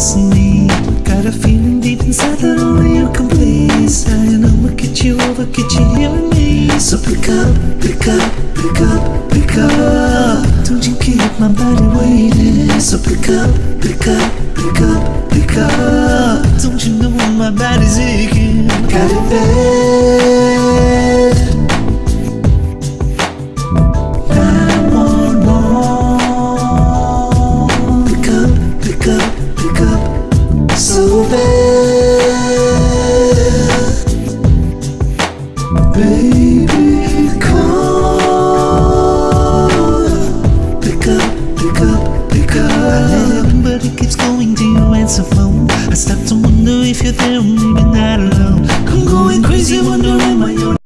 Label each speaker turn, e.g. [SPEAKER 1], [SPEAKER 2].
[SPEAKER 1] destiny. Got a feeling deep inside that only you can please. I know I'll get you over, get you here with me So pick up, pick up, pick up, pick up. Don't you keep my body waiting So pick up, pick up, pick up, pick up. Don't you know my body's aching? Got it bad Baby, Pick up, pick up, pick up. I love but it keeps going to your answer phone. I start to wonder if you're there maybe not alone.